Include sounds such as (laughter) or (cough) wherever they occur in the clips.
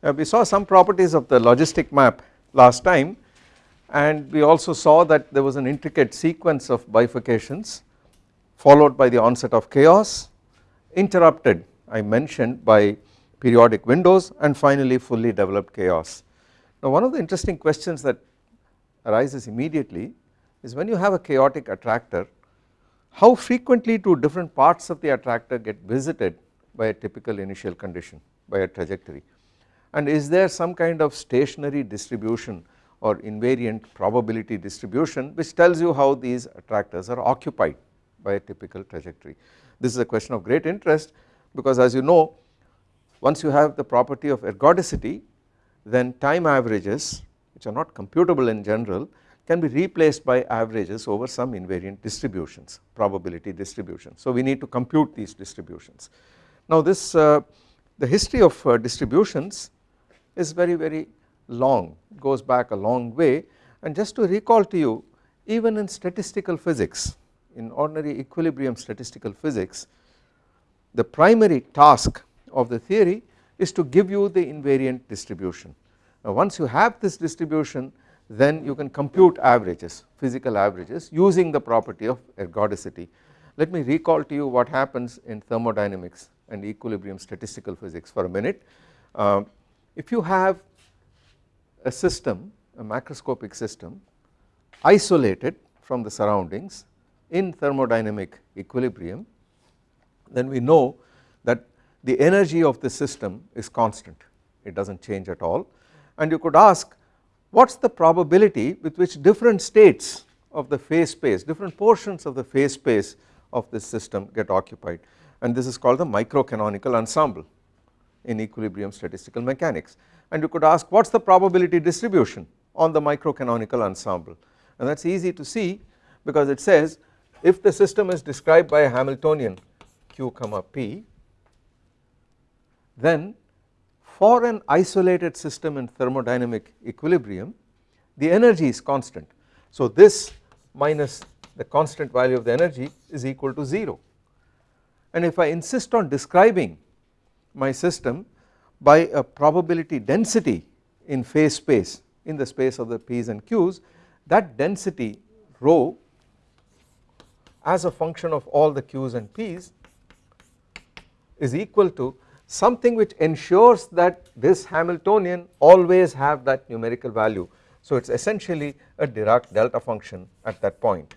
Uh, we saw some properties of the logistic map last time and we also saw that there was an intricate sequence of bifurcations followed by the onset of chaos interrupted I mentioned by periodic windows and finally fully developed chaos. Now one of the interesting questions that arises immediately is when you have a chaotic attractor how frequently do different parts of the attractor get visited by a typical initial condition by a trajectory and is there some kind of stationary distribution or invariant probability distribution which tells you how these attractors are occupied by a typical trajectory. This is a question of great interest because as you know once you have the property of ergodicity then time averages which are not computable in general can be replaced by averages over some invariant distributions probability distribution. So we need to compute these distributions. Now this uh, the history of uh, distributions is very very long goes back a long way and just to recall to you even in statistical physics in ordinary equilibrium statistical physics the primary task of the theory is to give you the invariant distribution. Now once you have this distribution then you can compute averages physical averages using the property of ergodicity. Let me recall to you what happens in thermodynamics and equilibrium statistical physics for a minute. Uh, if you have a system a macroscopic system isolated from the surroundings in thermodynamic equilibrium then we know that the energy of the system is constant. It does not change at all. And you could ask what is the probability with which different states of the phase space different portions of the phase space of this system get occupied? And this is called the microcanonical ensemble in equilibrium statistical mechanics. And you could ask what is the probability distribution on the microcanonical ensemble? And that is easy to see because it says if the system is described by a Hamiltonian q comma p then for an isolated system in thermodynamic equilibrium the energy is constant. So this minus the constant value of the energy is equal to 0 and if I insist on describing my system by a probability density in phase space in the space of the p's and q's that density rho as a function of all the q's and p's is equal to something which ensures that this Hamiltonian always have that numerical value. So it is essentially a Dirac delta function at that point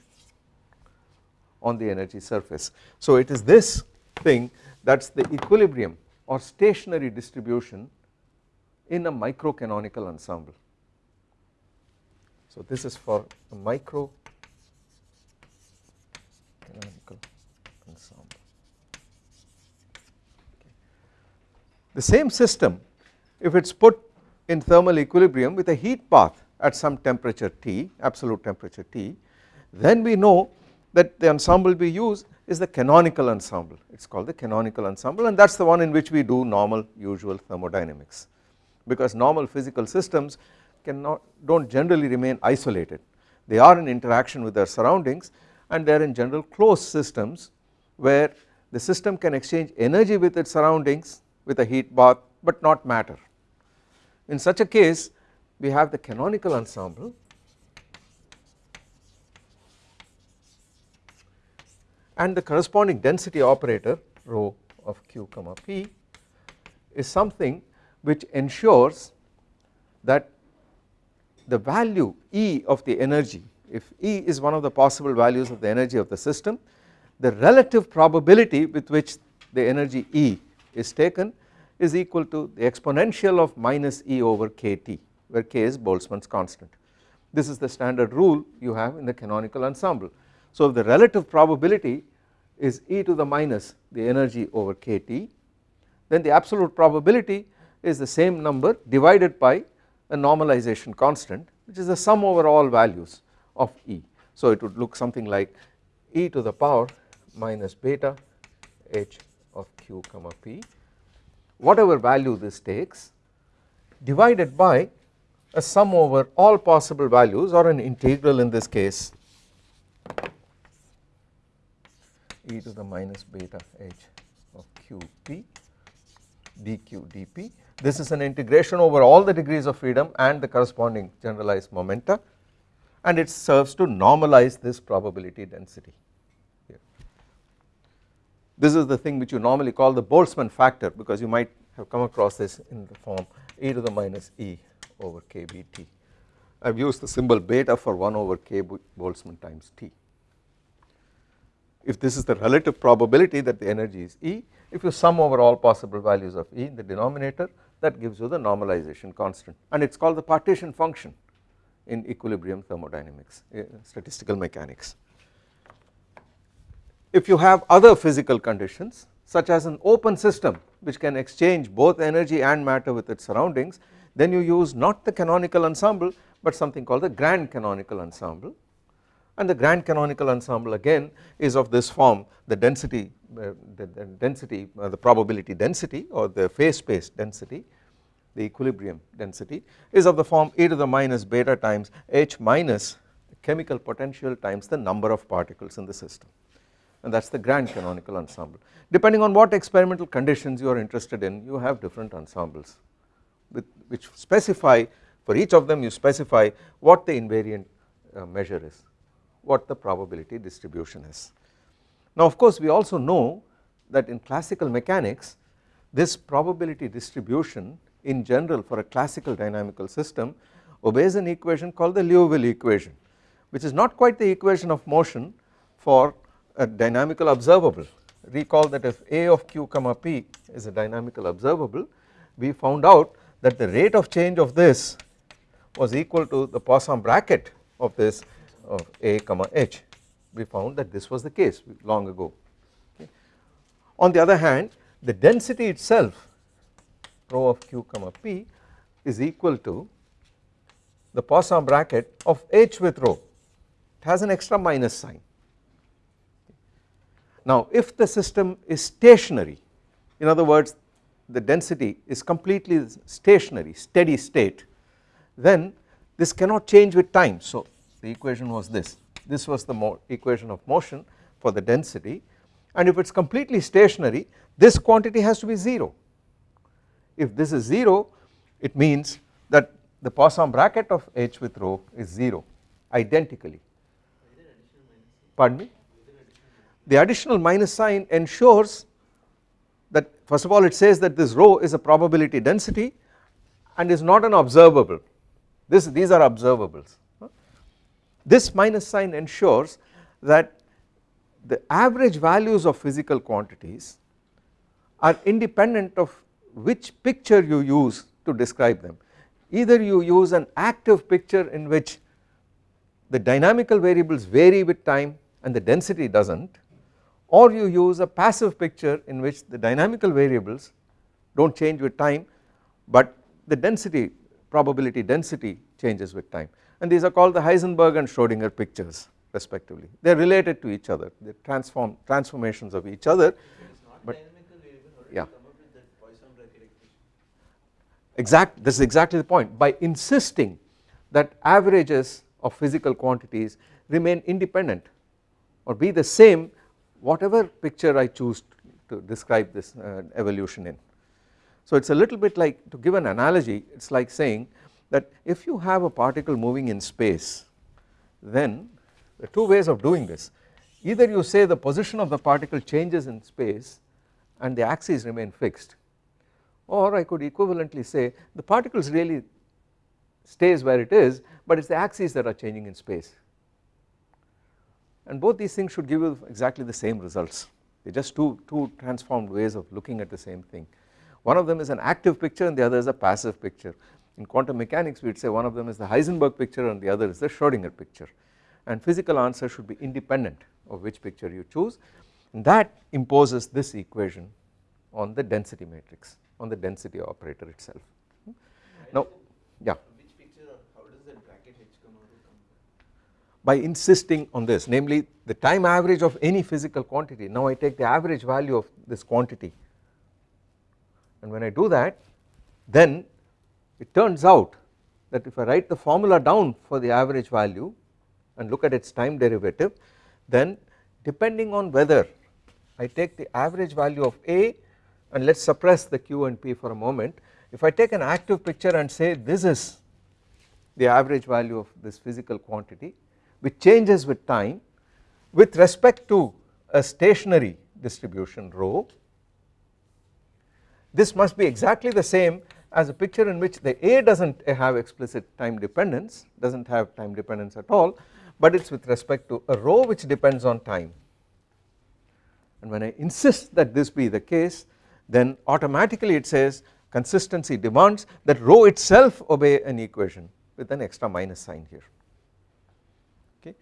on the energy surface. So it is this thing that is the equilibrium or stationary distribution in a microcanonical ensemble. So this is for a micro canonical ensemble. The same system if it is put in thermal equilibrium with a heat bath at some temperature T absolute temperature T then we know that the ensemble we use is the canonical ensemble. It is called the canonical ensemble and that is the one in which we do normal usual thermodynamics. Because normal physical systems cannot do not generally remain isolated. They are in interaction with their surroundings and they are in general closed systems where the system can exchange energy with its surroundings with a heat bath but not matter. In such a case we have the canonical ensemble and the corresponding density operator rho of q comma p is something which ensures that the value E of the energy if E is one of the possible values of the energy of the system the relative probability with which the energy E is taken is equal to the exponential of minus E over kT where k is Boltzmann's constant. This is the standard rule you have in the canonical ensemble. So if the relative probability is e to the minus the energy over kT then the absolute probability is the same number divided by a normalization constant which is the sum over all values of E. So it would look something like e to the power minus beta h of q comma p whatever value this takes divided by a sum over all possible values or an integral in this case e to the minus beta h of qp dq dp this is an integration over all the degrees of freedom and the corresponding generalized momenta and it serves to normalize this probability density here. This is the thing which you normally call the Boltzmann factor because you might have come across this in the form e to the minus e over kbt. I have used the symbol beta for 1 over k Boltzmann times t. If this is the relative probability that the energy is E, if you sum over all possible values of E in the denominator that gives you the normalization constant and it is called the partition function in equilibrium thermodynamics, uh, statistical mechanics. If you have other physical conditions such as an open system which can exchange both energy and matter with its surroundings then you use not the canonical ensemble but something called the grand canonical ensemble and the grand canonical ensemble again is of this form. The density uh, the, the, density uh, the probability density or the phase space density the equilibrium density is of the form e to the minus beta times h minus chemical potential times the number of particles in the system. And that is the grand canonical ensemble. Depending on what experimental conditions you are interested in you have different ensembles with which specify for each of them you specify what the invariant uh, measure is what the probability distribution is. Now of course we also know that in classical mechanics this probability distribution in general for a classical dynamical system obeys an equation called the Liouville equation which is not quite the equation of motion for a dynamical observable. Recall that if A of q comma p is a dynamical observable we found out that the rate of change of this was equal to the Poisson bracket of this of A comma H we found that this was the case long ago okay. On the other hand the density itself rho of q comma p is equal to the Poisson bracket of H with rho it has an extra minus sign. Now if the system is stationary in other words the density is completely stationary steady state then this cannot change with time so the equation was this. This was the equation of motion for the density. And if it is completely stationary this quantity has to be 0 if this is 0 it means that the Poisson bracket of H with rho is 0 identically. Pardon me? The additional minus sign ensures that first of all it says that this rho is a probability density and is not an observable. This these are observables this minus sign ensures that the average values of physical quantities are independent of which picture you use to describe them. Either you use an active picture in which the dynamical variables vary with time and the density does not or you use a passive picture in which the dynamical variables do not change with time but the density probability density changes with time and these are called the Heisenberg and Schrodinger pictures respectively. They are related to each other. They transform transformations of each other. But yeah. exact this is exactly the point. By insisting that averages of physical quantities remain independent or be the same whatever picture I choose to describe this uh, evolution in. So it is a little bit like to give an analogy it is like saying that if you have a particle moving in space then there are two ways of doing this. Either you say the position of the particle changes in space and the axes remain fixed or I could equivalently say the particles really stays where it is but it is the axes that are changing in space. And both these things should give you exactly the same results. They are just two, two transformed ways of looking at the same thing. One of them is an active picture and the other is a passive picture in quantum mechanics we would say one of them is the Heisenberg picture and the other is the Schrodinger picture. And physical answer should be independent of which picture you choose. And that imposes this equation on the density matrix on the density operator itself. Now yeah. By insisting on this namely the time average of any physical quantity. Now I take the average value of this quantity. And when I do that then it turns out that if I write the formula down for the average value and look at its time derivative then depending on whether I take the average value of A and let us suppress the Q and P for a moment if I take an active picture and say this is the average value of this physical quantity which changes with time with respect to a stationary distribution rho this must be exactly the same as a picture in which the A does not have explicit time dependence does not have time dependence at all but it is with respect to a rho which depends on time. And when I insist that this be the case then automatically it says consistency demands that rho itself obey an equation with an extra minus sign here. Okay?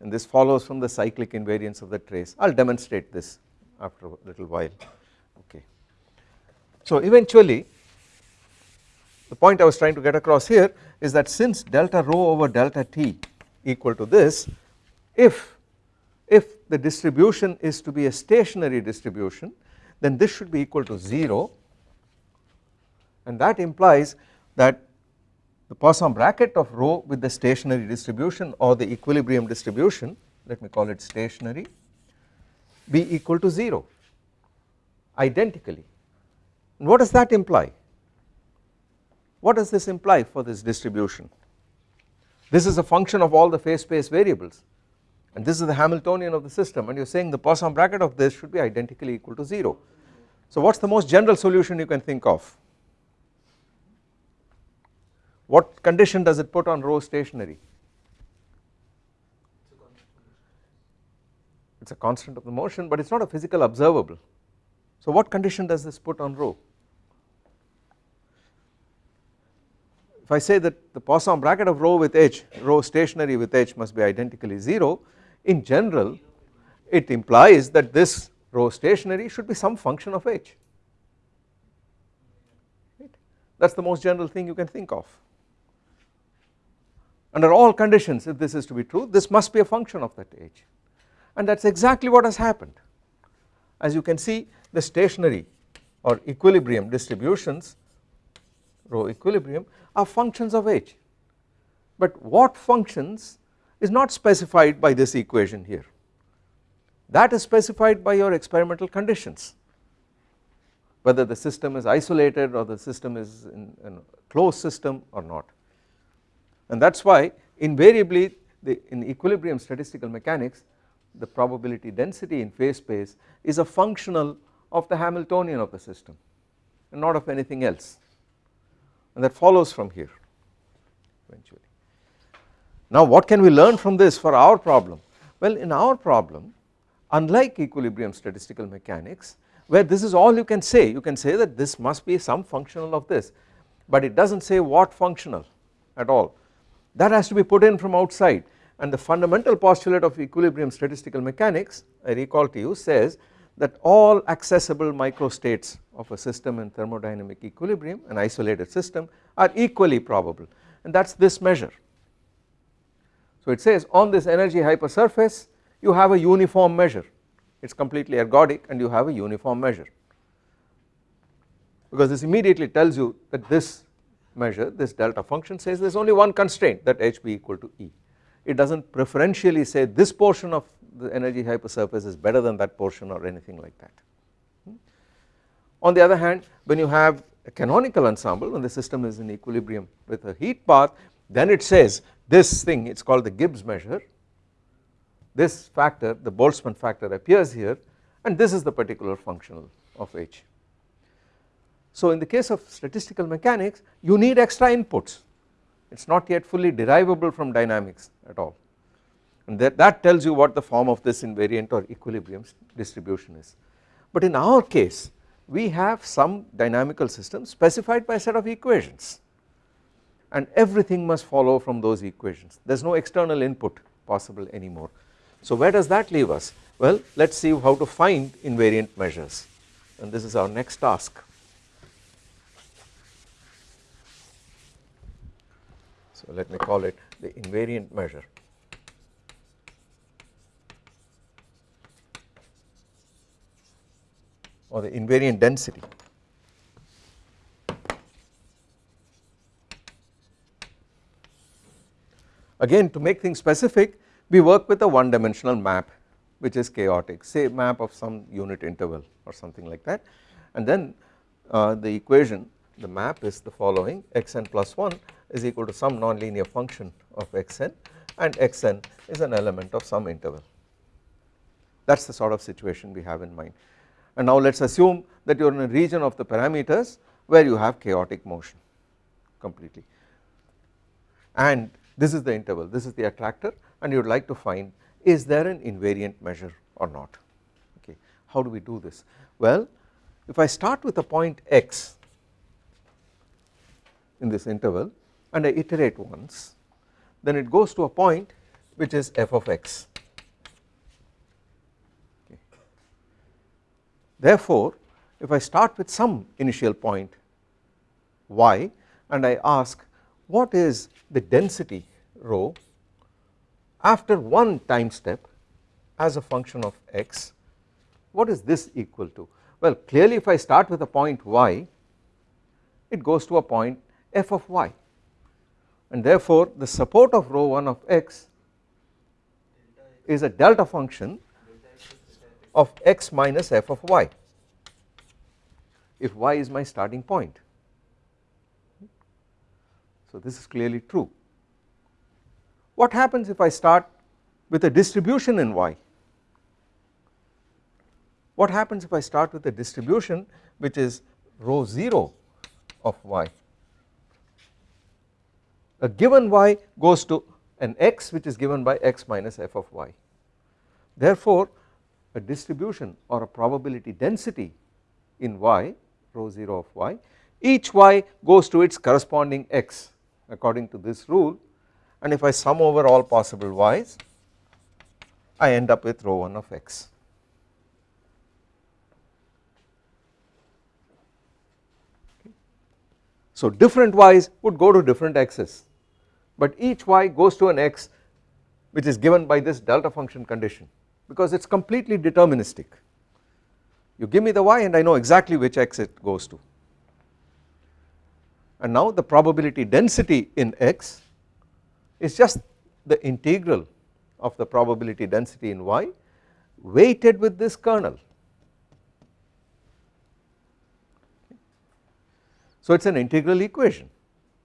And this follows from the cyclic invariance of the trace. I will demonstrate this after a little while. Okay. So eventually the point I was trying to get across here is that since delta rho over delta t equal to this if if the distribution is to be a stationary distribution then this should be equal to 0 and that implies that the Poisson bracket of rho with the stationary distribution or the equilibrium distribution let me call it stationary be equal to 0 identically. And what does that imply what does this imply for this distribution this is a function of all the phase space variables and this is the Hamiltonian of the system and you are saying the Poisson bracket of this should be identically equal to 0. So what is the most general solution you can think of? What condition does it put on rho stationary? It is a constant of the motion but it is not a physical observable. So what condition does this put on rho? If I say that the Poisson bracket of rho with h, rho stationary with h must be identically 0 in general it implies that this rho stationary should be some function of h. Right? That is the most general thing you can think of. Under all conditions if this is to be true this must be a function of that h. And that is exactly what has happened. As you can see the stationary or equilibrium distributions rho equilibrium are functions of h. But what functions is not specified by this equation here. That is specified by your experimental conditions. Whether the system is isolated or the system is in, a closed system or not. And that is why invariably the, in equilibrium statistical mechanics the probability density in phase space is a functional of the Hamiltonian of the system and not of anything else and that follows from here eventually. Now what can we learn from this for our problem? Well in our problem unlike equilibrium statistical mechanics where this is all you can say you can say that this must be some functional of this but it does not say what functional at all that has to be put in from outside and the fundamental postulate of equilibrium statistical mechanics I recall to you says that all accessible microstates of a system in thermodynamic equilibrium an isolated system are equally probable. And that is this measure. So it says on this energy hypersurface you have a uniform measure. It is completely ergodic and you have a uniform measure. Because this immediately tells you that this measure this delta function says there is only one constraint that h be equal to E. It does not preferentially say this portion of the energy hypersurface is better than that portion or anything like that. On the other hand when you have a canonical ensemble when the system is in equilibrium with a heat bath then it says this thing it is called the Gibbs measure this factor the Boltzmann factor appears here and this is the particular functional of H. So in the case of statistical mechanics you need extra inputs it is not yet fully derivable from dynamics at all and that, that tells you what the form of this invariant or equilibrium distribution is. But in our case we have some dynamical system specified by a set of equations and everything must follow from those equations there is no external input possible anymore. So where does that leave us? Well let us see how to find invariant measures and this is our next task. So let me call it the invariant measure. Or the invariant density. Again to make things specific we work with a one dimensional map which is chaotic. Say map of some unit interval or something like that. And then uh, the equation the map is the following. Xn plus 1 is equal to some nonlinear function of xn and xn is an element of some interval. That is the sort of situation we have in mind and now let us assume that you are in a region of the parameters where you have chaotic motion completely. And this is the interval this is the attractor and you would like to find is there an invariant measure or not? Okay how do we do this? Well if I start with a point x in this interval and I iterate once then it goes to a point which is f of x therefore if I start with some initial point y and I ask what is the density rho after one time step as a function of x? What is this equal to? Well clearly if I start with a point y it goes to a point f of y. And therefore the support of rho 1 of x is a delta function of x minus f of y. If y is my starting point. So this is clearly true. What happens if I start with a distribution in y? What happens if I start with a distribution which is rho 0 of y? A given y goes to an x which is given by x minus f of y. Therefore a distribution or a probability density in y rho 0 of y each y goes to its corresponding x according to this rule. And if I sum over all possible y's I end up with rho 1 of x. So different y's would go to different x's but each y goes to an x which is given by this delta function condition because it is completely deterministic. You give me the y and I know exactly which x it goes to. And now the probability density in x is just the integral of the probability density in y weighted with this kernel. So it is an integral equation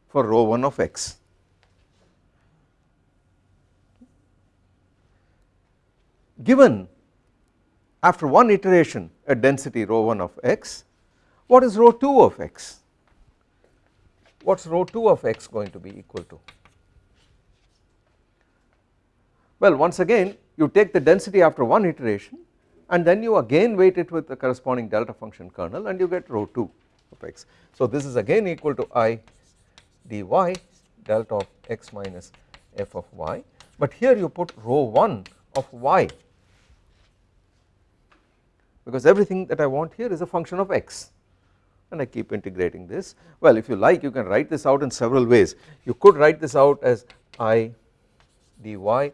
for rho 1 of x. Given after one iteration a density rho 1 of x, what is rho 2 of x? What is rho 2 of x going to be equal to? Well once again you take the density after one iteration and then you again weight it with the corresponding delta function kernel and you get rho 2 of x. So this is again equal to i dy delta of x minus f of y but here you put rho 1 of y because everything that I want here is a function of x. And I keep integrating this. Well if you like you can write this out in several ways. You could write this out as i dy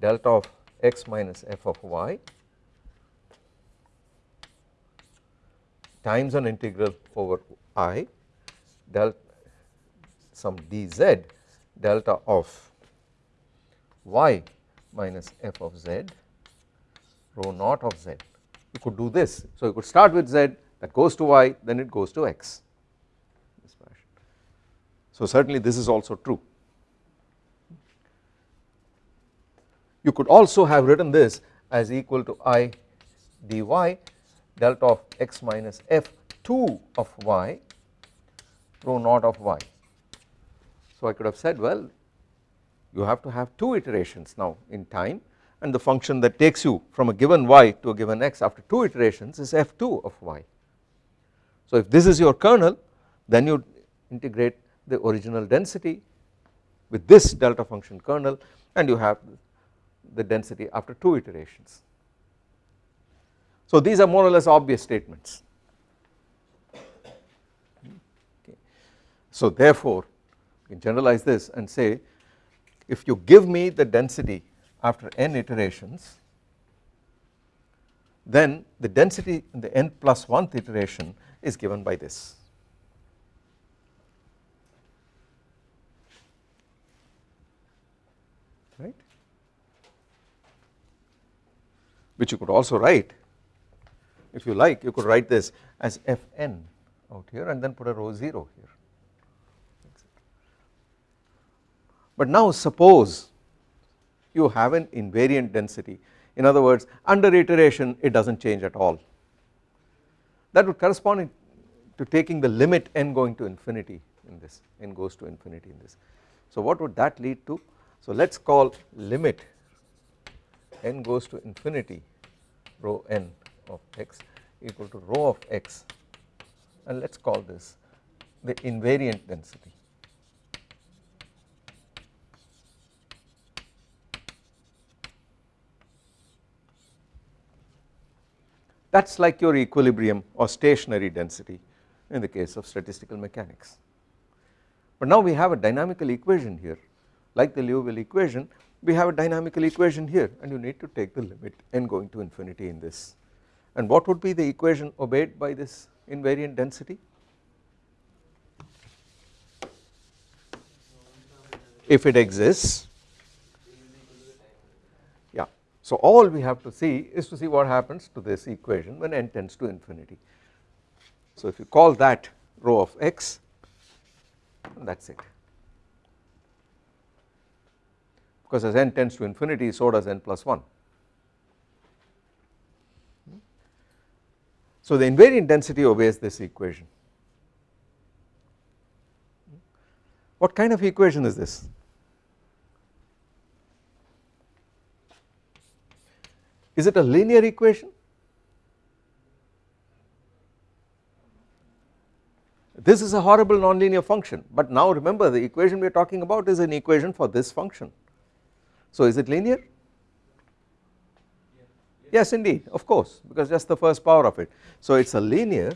delta of x minus f of y times an integral over i delta some dz delta of y minus f of z rho naught of z you could do this. So you could start with z that goes to y then it goes to x. So certainly this is also true. You could also have written this as equal to i dy delta of x minus f 2 of y rho naught of y. So I could have said well you have to have two iterations now in time and the function that takes you from a given y to a given x after two iterations is f2 of y. So if this is your kernel then you integrate the original density with this delta function kernel and you have the density after two iterations. So these are more or less obvious statements. So therefore you can generalize this and say if you give me the density after n iterations then the density in the n plus 1th iteration is given by this. right which you could also write if you like you could write this as fn out here and then put a rho 0 here. But now suppose you have an invariant density in other words under iteration it does not change at all that would correspond to taking the limit n going to infinity in this n goes to infinity in this. So what would that lead to so let us call limit n goes to infinity rho n of x equal to rho of x and let us call this the invariant density. That is like your equilibrium or stationary density in the case of statistical mechanics. But now we have a dynamical equation here. Like the Liouville equation we have a dynamical equation here and you need to take the limit n going to infinity in this. And what would be the equation obeyed by this invariant density? If it exists yeah so all we have to see is to see what happens to this equation when n tends to infinity so if you call that rho of x that is it because as n tends to infinity so does n plus 1. So the invariant density obeys this equation. What kind of equation is this? Is it a linear equation? This is a horrible nonlinear function but now remember the equation we are talking about is an equation for this function so is it linear? Yes indeed of course because just the first power of it. So it is a linear.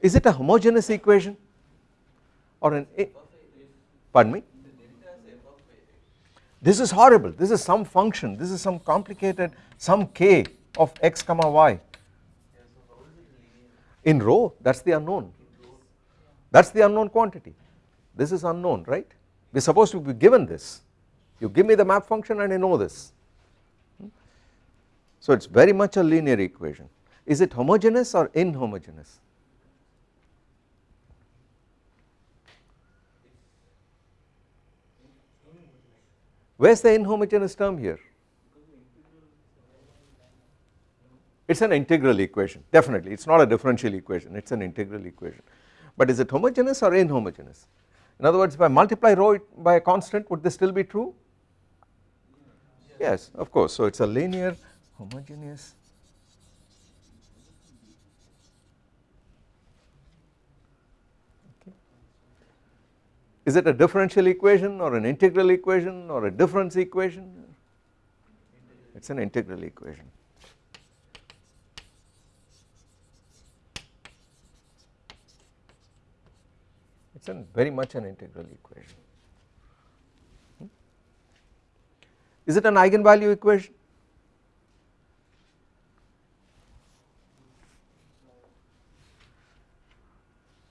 Is it a homogeneous equation or an pardon me this is horrible. This is some function. This is some complicated some k of x comma y. In rho that is the unknown. That is the unknown quantity. This is unknown right? We are supposed to be given this. You give me the map function and I know this. Hmm? So it is very much a linear equation. Is it homogeneous or inhomogeneous where is the inhomogeneous term here? It is an integral equation definitely. It is not a differential equation it is an integral equation. But is it homogeneous or inhomogeneous? In other words if I multiply rho by a constant would this still be true? Yes of course. So it is a linear homogeneous Is it a differential equation or an integral equation or a difference equation? It is an integral equation. it is very much an integral equation. Hmm? Is it an eigenvalue equation?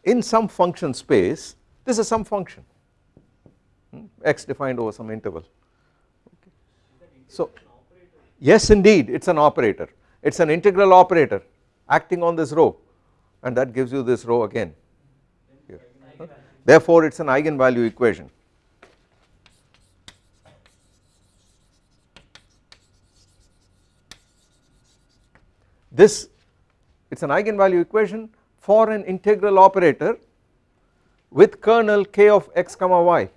In some function space this is some function. Hmm? X defined over some interval. Okay. So yes indeed it is an operator. It is an integral operator acting on this rho and that gives you this rho again. Therefore it is an eigenvalue equation. This it is an eigenvalue equation for an integral operator with kernel k of x comma y.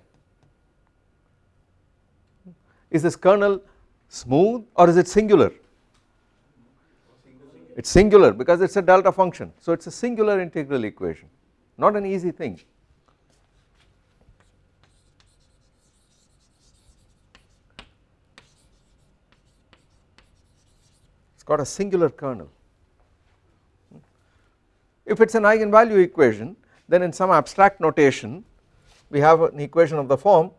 Is this kernel smooth or is it singular? It is singular because it is a delta function so it is a singular integral equation not an easy thing. it has got a singular kernel. If it is an eigenvalue equation then in some abstract notation we have an equation of the form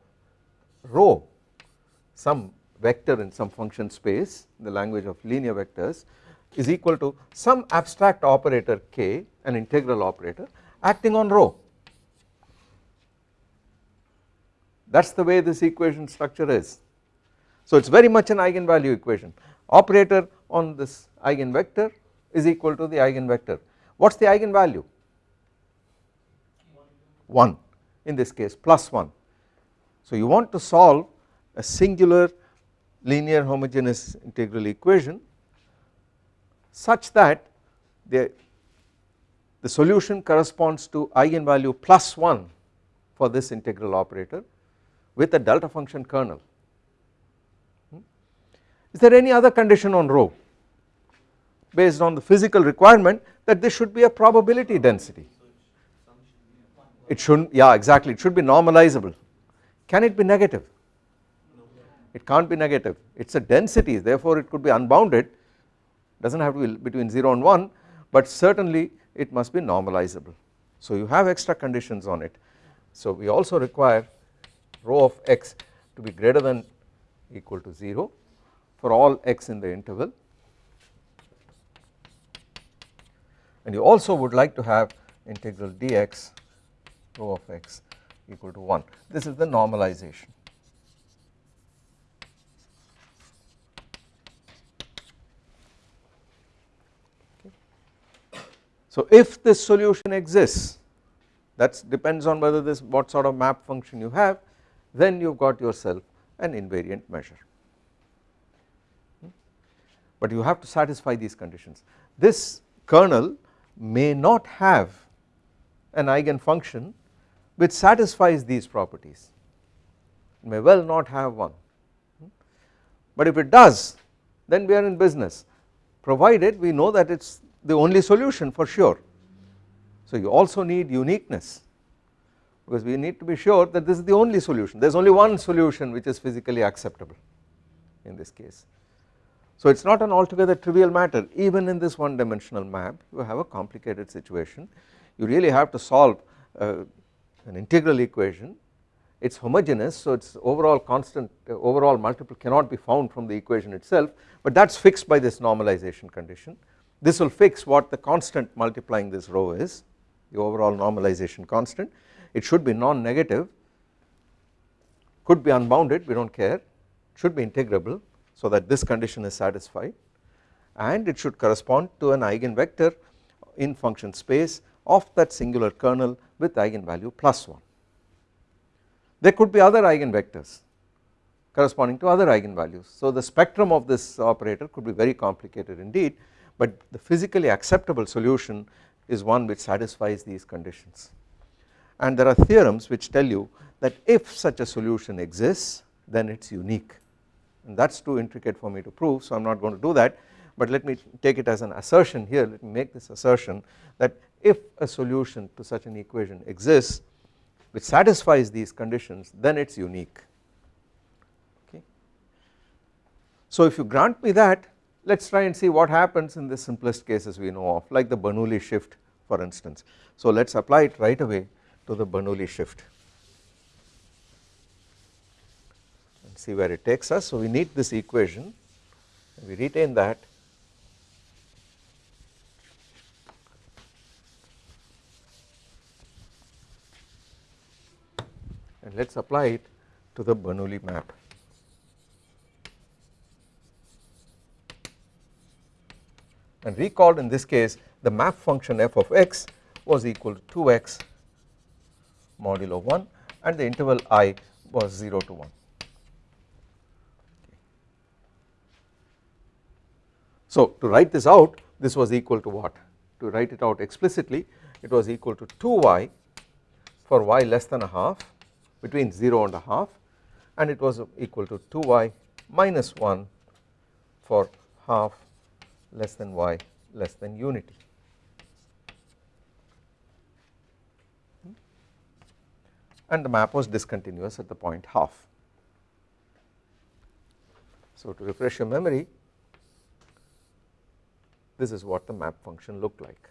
rho some vector in some function space in the language of linear vectors is equal to some abstract operator k an integral operator acting on rho that is the way this equation structure is. So it is very much an eigenvalue equation operator on this eigenvector is equal to the eigenvector. What is the eigenvalue? 1 in this case plus 1. So you want to solve a singular linear homogeneous integral equation such that the, the solution corresponds to eigenvalue plus 1 for this integral operator with a delta function kernel. Hmm? Is there any other condition on rho based on the physical requirement that this should be a probability density? It shouldn't, yeah exactly, it should be normalizable. Can it be negative? It can't be negative, it is a density therefore it could be unbounded, does not have to be between 0 and 1 but certainly it must be normalizable. So you have extra conditions on it. So we also require rho of x to be greater than equal to 0 for all x in the interval and you also would like to have integral dx rho of x equal to 1 this is the normalization. So if this solution exists that depends on whether this what sort of map function you have then you have got yourself an invariant measure. Hmm? But you have to satisfy these conditions. This kernel may not have an eigen function which satisfies these properties, it may well not have one. But if it does then we are in business provided we know that it is the only solution for sure. So you also need uniqueness because we need to be sure that this is the only solution there is only one solution which is physically acceptable in this case. So it is not an altogether trivial matter even in this one dimensional map you have a complicated situation you really have to solve uh, an integral equation it is homogeneous so its overall constant uh, overall multiple cannot be found from the equation itself but that is fixed by this normalization condition. This will fix what the constant multiplying this rho is the overall normalization constant. It should be non-negative could be unbounded we do not care should be integrable so that this condition is satisfied. And it should correspond to an eigenvector in function space of that singular kernel with eigenvalue plus 1. There could be other eigenvectors corresponding to other eigenvalues. So the spectrum of this operator could be very complicated indeed but the physically acceptable solution is one which satisfies these conditions and there are theorems which tell you that if such a solution exists then it is unique and that is too intricate for me to prove so I am not going to do that but let me take it as an assertion here let me make this assertion that if a solution to such an equation exists which satisfies these conditions then it is unique okay. So if you grant me that let us try and see what happens in the simplest cases we know of like the Bernoulli shift for instance. So let us apply it right away to the Bernoulli shift and see where it takes us. So we need this equation we retain that and let us apply it to the Bernoulli map. And recall in this case the map function f of x was equal to 2x modulo 1 and the interval i was 0 to 1. So to write this out this was equal to what? To write it out explicitly it was equal to 2y for y less than a half between 0 and a half and it was equal to 2y minus 1 for half less than y less than unity. Hmm? and the map was discontinuous at the point half. So to refresh your memory this is what the map function looked like.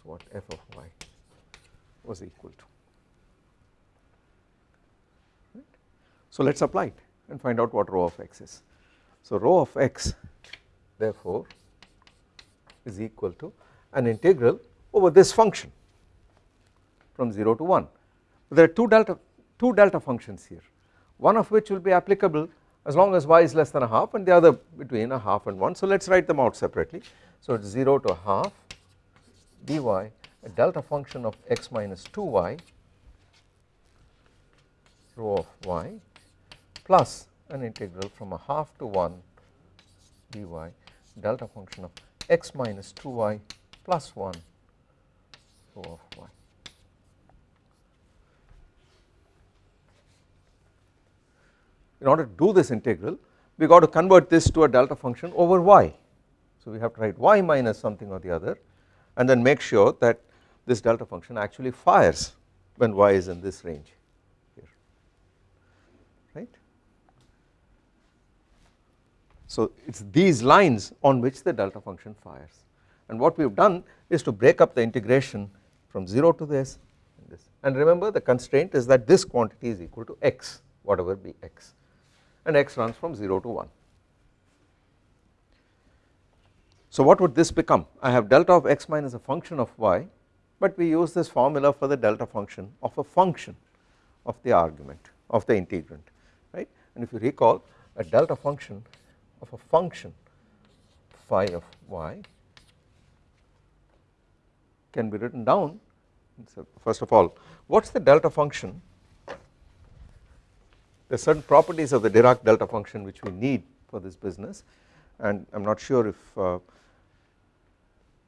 Is what f of y was equal to. Right. So let us apply it and find out what rho of x is. So rho of x therefore is equal to an integral over this function from 0 to 1. There are two delta two delta functions here one of which will be applicable as long as y is less than a half and the other between a half and 1. So let us write them out separately. So it is 0 to a half dy a delta function of x minus 2y rho of y plus an integral from a half to 1 dy delta function of x minus 2y plus 1 rho of y. In order to do this integral we got to convert this to a delta function over y. So we have to write y minus something or the other and then make sure that this delta function actually fires when y is in this range here right. So it is these lines on which the delta function fires and what we have done is to break up the integration from 0 to this and this and remember the constraint is that this quantity is equal to x whatever be x and x runs from 0 to 1. So what would this become? I have delta of x minus a function of y but we use this formula for the delta function of a function of the argument of the integrand right? And if you recall a delta function of a function phi of y can be written down. So first of all what is the delta function? There are certain properties of the Dirac delta function which we need for this business and I am not sure if uh,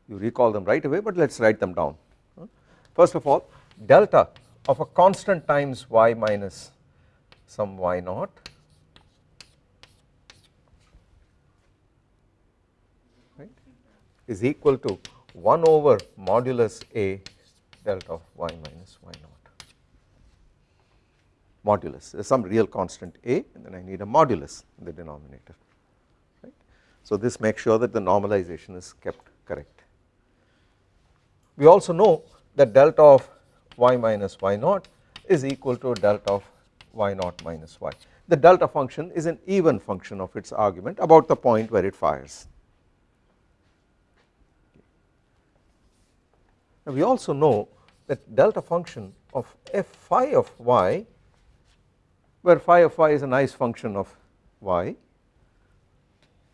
you recall them right away but let us write them down. First of all delta of a constant times y minus some y naught right is equal to 1 over modulus a delta of y minus y naught modulus there is some real constant a and then I need a modulus in the denominator right. So this makes sure that the normalization is kept correct. We also know that delta of y minus y naught is equal to delta of y naught minus y. The delta function is an even function of its argument about the point where it fires. Now we also know that delta function of f phi of y where phi of y is a nice function of y.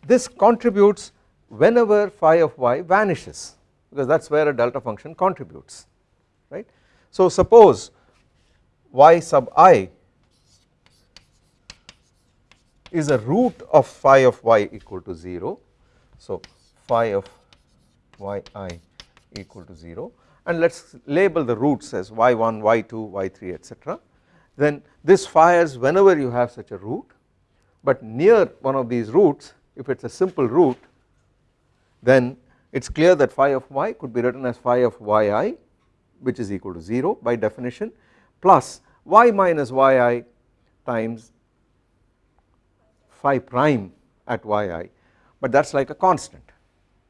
This contributes whenever phi of y vanishes because that is where a delta function contributes right. So suppose y sub i is a root of phi of y equal to 0 so phi of yi equal to 0 and let us label the roots as y1 y2 y3 etc then this fires whenever you have such a root. But near one of these roots if it is a simple root then it is clear that phi of y could be written as phi of yi which is equal to 0 by definition plus y minus yi times phi prime at yi. But that is like a constant.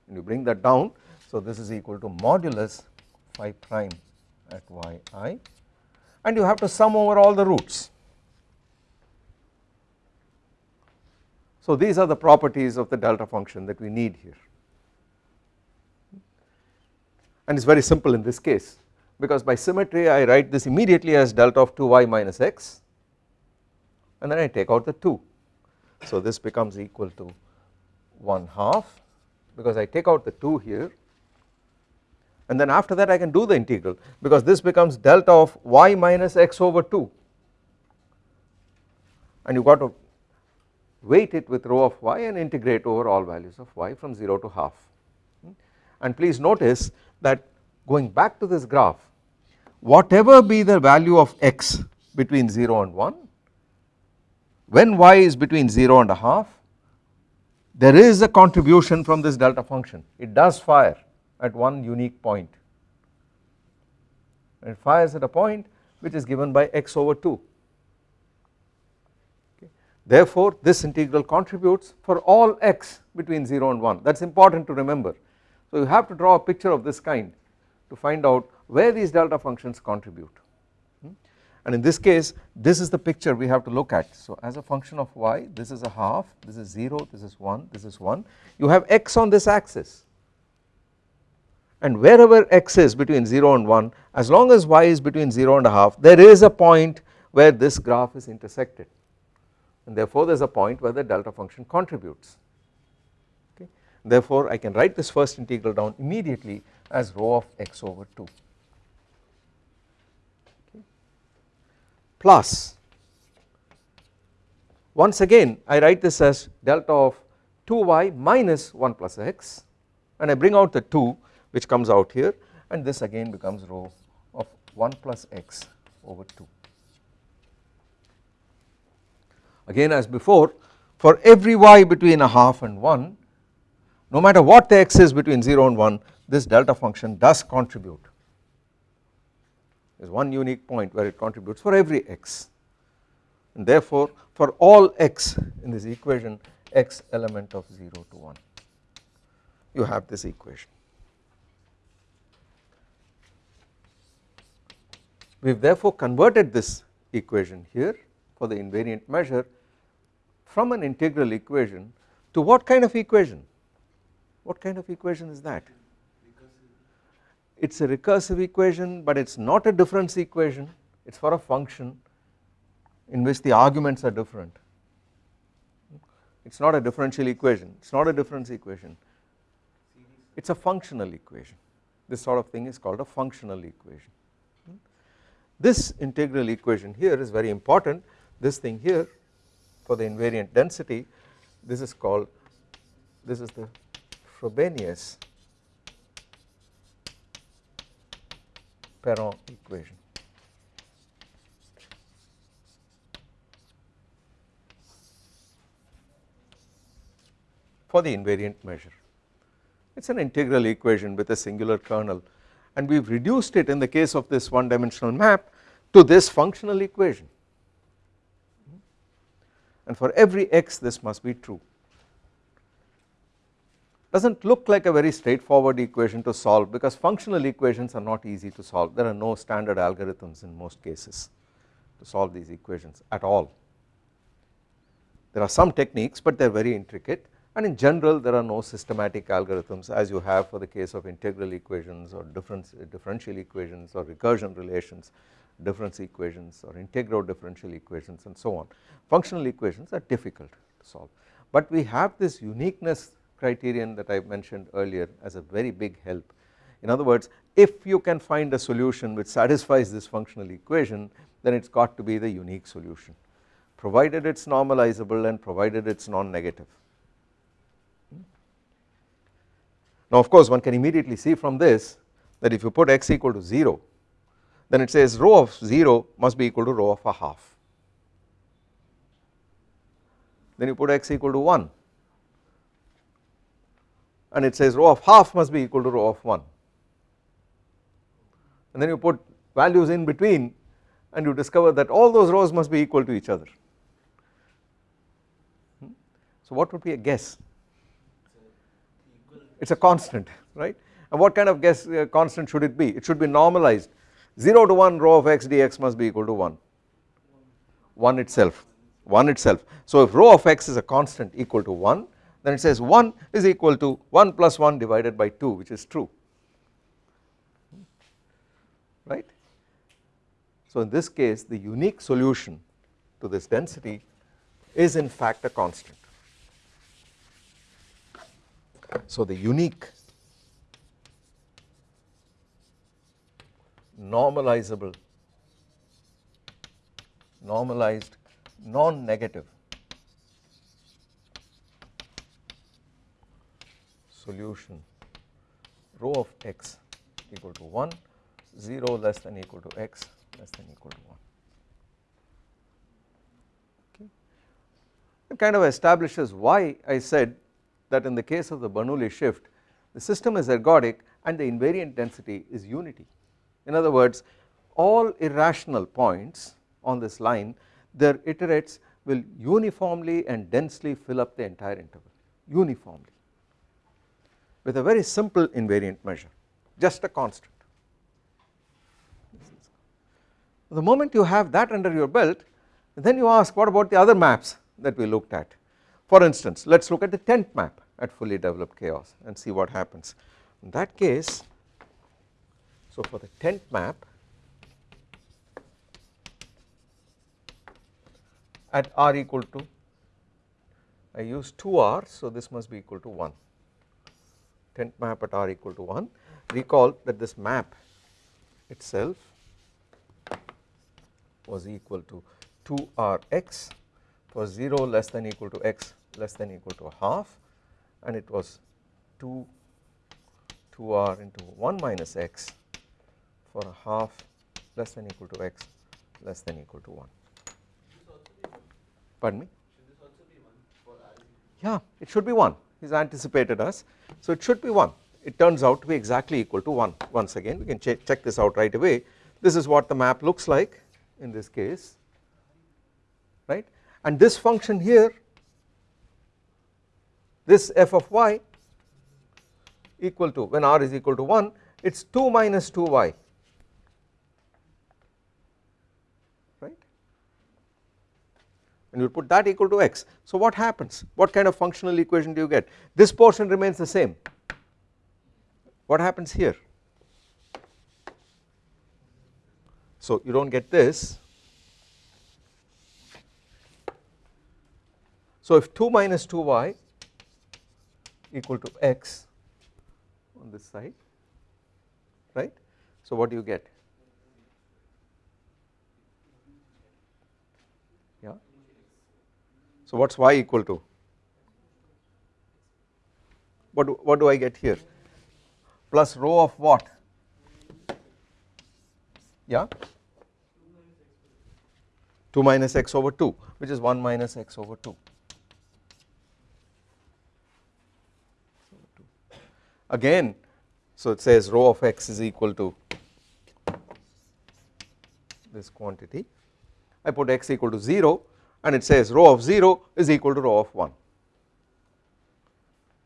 And you bring that down so this is equal to modulus phi prime at yi. And you have to sum over all the roots. So these are the properties of the delta function that we need here and it is very simple in this case. Because by symmetry I write this immediately as delta of 2y minus x. And then I take out the 2. So this becomes equal to 1 half. Because I take out the 2 here. And then after that I can do the integral. Because this becomes delta of y minus x over 2 and you got to weight it with rho of y and integrate over all values of y from 0 to half. Hmm? And please notice that going back to this graph whatever be the value of x between 0 and 1 when y is between 0 and a half there is a contribution from this delta function it does fire at one unique point it fires at a point which is given by x over 2 okay. Therefore this integral contributes for all x between 0 and 1 that is important to remember. So you have to draw a picture of this kind to find out where these delta functions contribute. Hmm. and in this case this is the picture we have to look at. So as a function of y this is a half this is 0 this is 1 this is 1 you have x on this axis. And wherever x is between 0 and 1 as long as y is between 0 and a half there is a point where this graph is intersected. And therefore there is a point where the delta function contributes. Therefore I can write this first integral down immediately as rho of x over 2 okay. plus once again I write this as delta of 2y minus 1 plus x and I bring out the 2 which comes out here and this again becomes rho of 1 plus x over 2 again as before for every y between a half and 1 no matter what the x is between 0 and 1 this delta function does contribute there is one unique point where it contributes for every x and therefore for all x in this equation x element of 0 to 1 you have this equation. We have therefore converted this equation here for the invariant measure from an integral equation to what kind of equation? What kind of equation is that? It is a recursive equation but it is not a difference equation. It is for a function in which the arguments are different. It is not a differential equation. It is not a difference equation. It is a functional equation. This sort of thing is called a functional equation. This integral equation here is very important. This thing here for the invariant density this is called this is the Frobenius Perron equation. for the invariant measure. It is an integral equation with a singular kernel and we have reduced it in the case of this one dimensional map to this functional equation and for every x this must be true does not look like a very straightforward equation to solve because functional equations are not easy to solve. There are no standard algorithms in most cases to solve these equations at all. There are some techniques but they are very intricate. And in general there are no systematic algorithms as you have for the case of integral equations or differential equations or recursion relations difference equations or integral differential equations and so on. Functional equations are difficult to solve. But we have this uniqueness criterion that I mentioned earlier as a very big help. In other words if you can find a solution which satisfies this functional equation then it has got to be the unique solution provided it is normalizable and provided it is non-negative. Hmm? Now of course one can immediately see from this that if you put x equal to 0 then it says rho of 0 must be equal to rho of a half then you put x equal to 1 and it says rho of half must be equal to rho of 1 and then you put values in between and you discover that all those rhos must be equal to each other. Hmm? So what would be a guess? It is a constant right and what kind of guess uh, constant should it be? It should be normalized 0 to 1 rho of x dx must be equal to 1, 1 itself, 1 itself. So if rho of x is a constant equal to 1 then it says 1 is equal to 1 plus 1 divided by 2 which is true right. So in this case the unique solution to this density is in fact a constant. So the unique normalizable normalized non-negative solution rho of x equal to 1 0 less than equal to x less than equal to 1 okay. It kind of establishes why I said that in the case of the Bernoulli shift the system is ergodic and the invariant density is unity. In other words all irrational points on this line their iterates will uniformly and densely fill up the entire interval uniformly with a very simple invariant measure just a constant. The moment you have that under your belt then you ask what about the other maps that we looked at? For instance let us look at the tent map at fully developed chaos and see what happens. In that case so for the tent map at r equal to I use 2r so this must be equal to 1 tent map at r equal to 1 recall that this map itself was equal to 2rx for 0 less than equal to x less than equal to half and it was 2 2r into 1 minus x for a half less than equal to x less than equal to 1. Pardon me? Yeah, it should be 1. He's anticipated us. So it should be 1. It turns out to be exactly equal to 1. Once again, we can check, check this out right away. This is what the map looks like in this case, right? And this function here, this f of y equal to when r is equal to 1, it is 2 minus 2y and you put that equal to x. So what happens? What kind of functional equation do you get? This portion remains the same. What happens here? So you do not get this. So if 2 minus 2y equal to x on this side, right. So what do you get? So what is y equal to? What do, what do I get here? Plus rho of what? Yeah? 2 minus x over 2 which is 1 minus x over 2. Again so it says rho of x is equal to this quantity I put x equal to 0 and it says rho of 0 is equal to rho of 1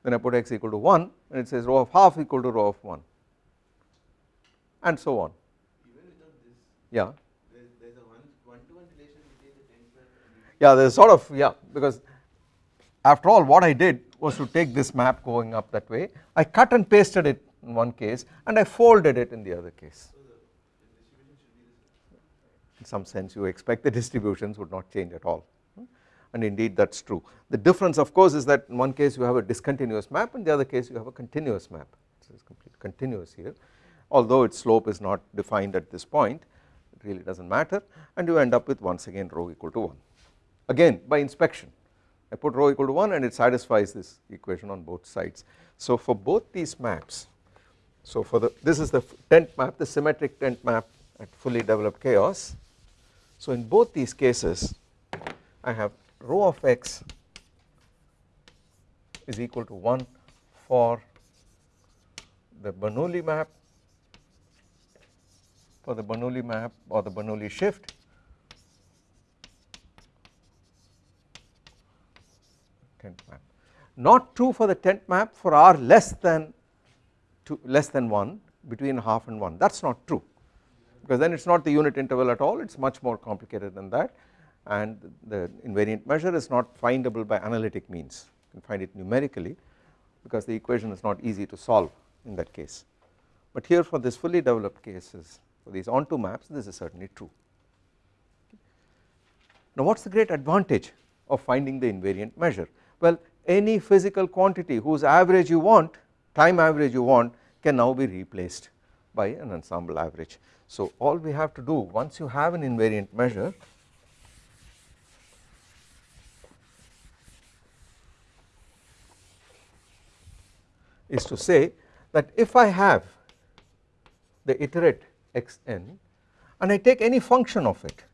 then I put x equal to 1 and it says rho of half equal to rho of 1 and so on. Yeah yeah. there is sort of yeah because after all what I did was to take this map going up that way. I cut and pasted it in one case and I folded it in the other case in some sense you expect the distributions would not change at all. And indeed that is true. The difference of course is that in one case you have a discontinuous map and the other case you have a continuous map. So it is complete continuous here. Although its slope is not defined at this point it really does not matter and you end up with once again rho equal to 1 again by inspection. I put rho equal to 1 and it satisfies this equation on both sides. So for both these maps so for the this is the tent map the symmetric tent map at fully developed chaos so in both these cases I have rho of x is equal to 1 for the Bernoulli map for the Bernoulli map or the Bernoulli shift tent map. Not true for the tent map for r less than two less than 1 between half and 1 that is not true because then it is not the unit interval at all it is much more complicated than that. And the invariant measure is not findable by analytic means. You can find it numerically because the equation is not easy to solve in that case. But here for this fully developed cases for these onto maps this is certainly true. Now what is the great advantage of finding the invariant measure? Well any physical quantity whose average you want time average you want can now be replaced by an ensemble average. So all we have to do once you have an invariant measure is to say that if I have the iterate xn and I take any function of it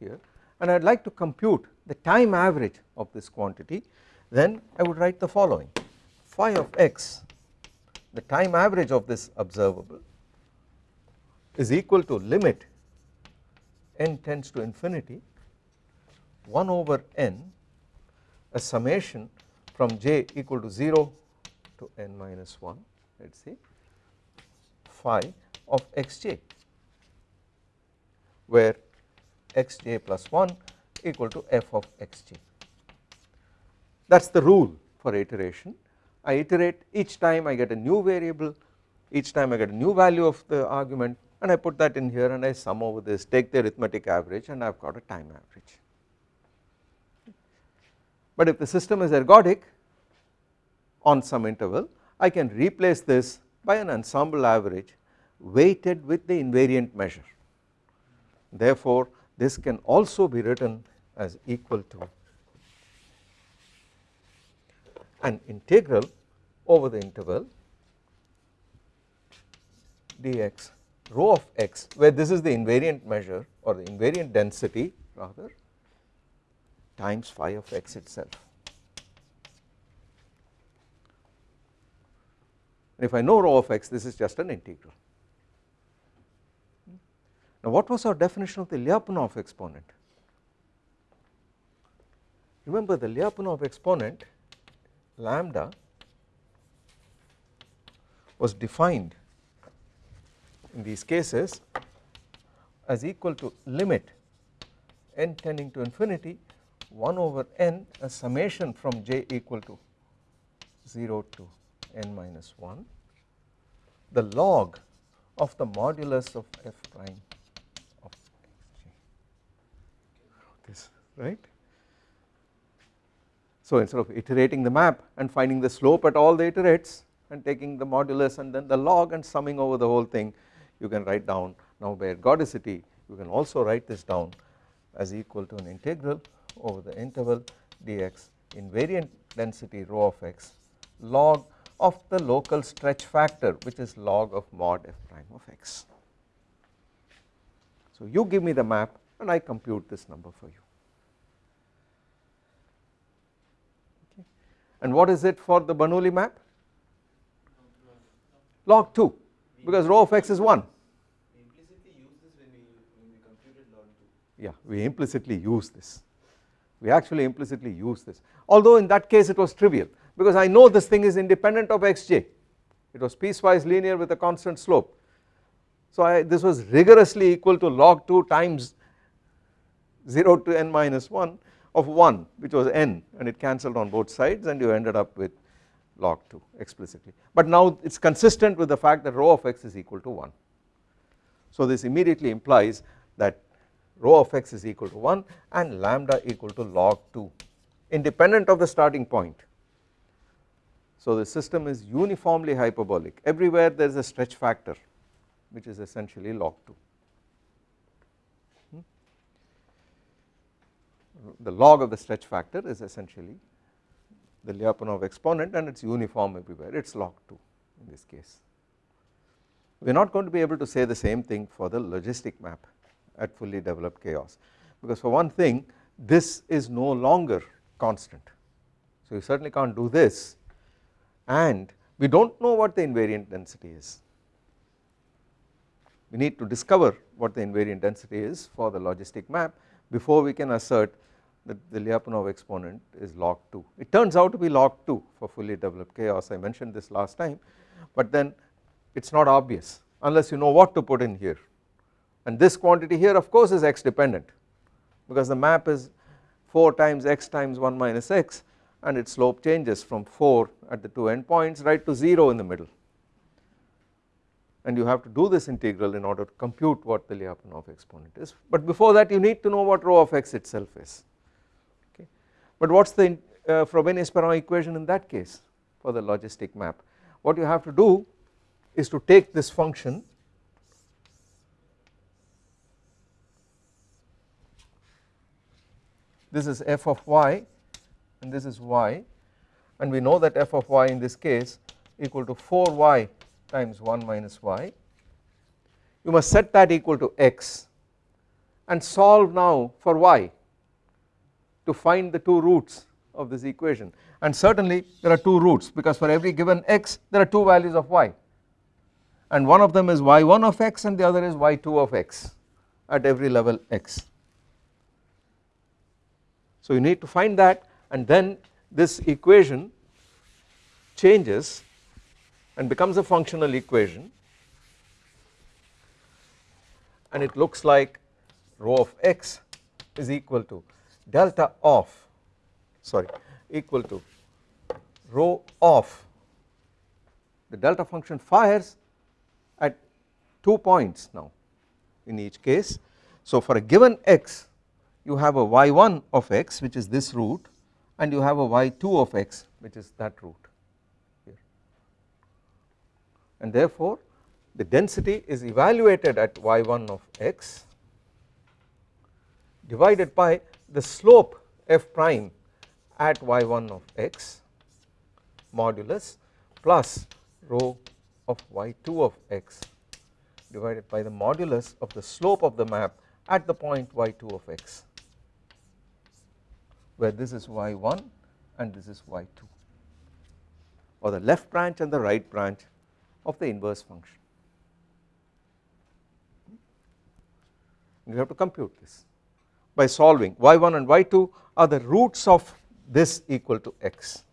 here and I would like to compute the time average of this quantity then I would write the following. Phi of x the time average of this observable is equal to limit n tends to infinity 1 over n a summation from j equal to 0 to n minus 1 let us see phi of xj where xj plus 1 equal to f of xj. That is the rule for iteration I iterate each time I get a new variable each time I get a new value of the argument and I put that in here and I sum over this take the arithmetic average and I have got a time average. but if the system is ergodic on some interval I can replace this by an ensemble average weighted with the invariant measure therefore this can also be written as equal to an integral over the interval dx rho of x where this is the invariant measure or the invariant density rather times phi of x itself. If I know rho of x this is just an integral. Now what was our definition of the Lyapunov exponent? Remember the Lyapunov exponent lambda was defined in these cases as equal to limit n tending to infinity 1 over n a summation from j equal to 0 to n minus 1 the log of the modulus of f prime of xj this right. So instead of iterating the map and finding the slope at all the iterates and taking the modulus and then the log and summing over the whole thing you can write down now by ergodicity you can also write this down as equal to an integral over the interval dx invariant density rho of x log of the local stretch factor which is log of mod f prime of x. So you give me the map and I compute this number for you. And what is it for the Bernoulli map? Log 2 because rho of x is 1. Yeah, we implicitly use this. We actually implicitly use this. Although in that case it was trivial because I know this thing is independent of xj. It was piecewise linear with a constant slope. So I, this was rigorously equal to log 2 times 0 to n minus 1 of 1 which was n and it cancelled on both sides and you ended up with log 2 explicitly but now it is consistent with the fact that rho of x is equal to 1. So this immediately implies that rho of x is equal to 1 and lambda equal to log 2 independent of the starting point. So the system is uniformly hyperbolic everywhere there is a stretch factor which is essentially log 2. The log of the stretch factor is essentially the Lyapunov exponent and it is uniform everywhere it is log 2 in this case. We are not going to be able to say the same thing for the logistic map at fully developed chaos because for one thing this is no longer constant. So you certainly can't do this and we do not know what the invariant density is. We need to discover what the invariant density is for the logistic map before we can assert that the Lyapunov exponent is log 2. It turns out to be log 2 for fully developed chaos I mentioned this last time but then it is not obvious unless you know what to put in here and this quantity here of course is x dependent because the map is 4 times x times 1 minus x and its slope changes from 4 at the two endpoints right to 0 in the middle and you have to do this integral in order to compute what the Lyapunov exponent is but before that you need to know what rho of x itself is. But what is the uh, Frobenius-Perron equation in that case for the logistic map? What you have to do is to take this function this is f of y and this is y and we know that f of y in this case equal to 4y times 1 minus y. You must set that equal to x and solve now for y to find the two roots of this equation. And certainly there are two roots because for every given x there are two values of y. And one of them is y1 of x and the other is y2 of x at every level x. So you need to find that and then this equation changes and becomes a functional equation. And it looks like rho of x is equal to delta of sorry equal to rho of the delta function fires at two points now in each case. So for a given x you have a y1 of x which is this root and you have a y2 of x which is that root here and therefore the density is evaluated at y1 of x divided by the slope f prime at y1 of x modulus plus rho of y2 of x divided by the modulus of the slope of the map at the point y2 of x where this is y1 and this is y2 or the left branch and the right branch of the inverse function. You have to compute this by solving y1 and y2 are the roots of this equal to x.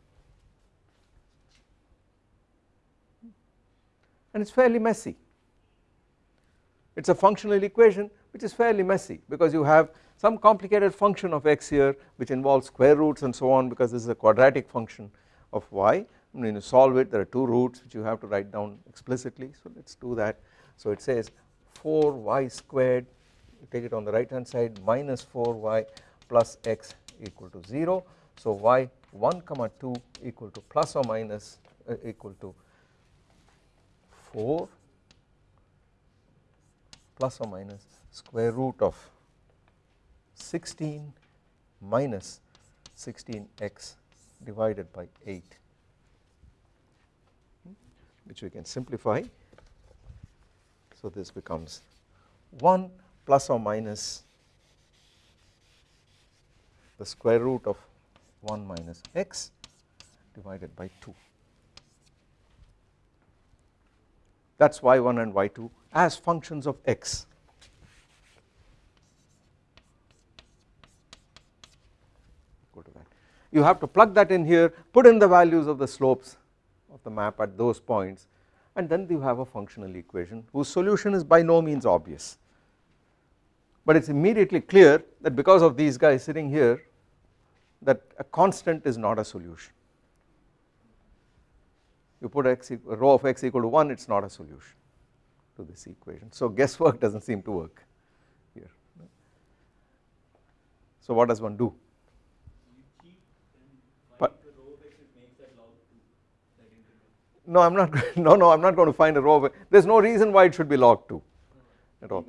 And it is fairly messy. It is a functional equation which is fairly messy because you have some complicated function of x here which involves square roots and so on because this is a quadratic function of y. And when you solve it there are two roots which you have to write down explicitly. So let us do that. So it says 4y squared you take it on the right hand side minus 4y plus x equal to 0 so y 1 comma 2 equal to plus or minus uh, equal to 4 plus or minus square root of 16 minus 16x divided by 8 which we can simplify. So this becomes 1 plus or minus the square root of 1 minus x divided by 2 that is y1 and y2 as functions of x. You have to plug that in here, put in the values of the slopes of the map at those points and then you have a functional equation whose solution is by no means obvious. But it is immediately clear that because of these guys sitting here that a constant is not a solution. You put x rho of x equal to 1 it is not a solution to this equation. So guesswork (laughs) does not seem to work here. So what does one do? No I am not (laughs) no no I am not going to find a rho of there is no reason why it should be log 2 at all.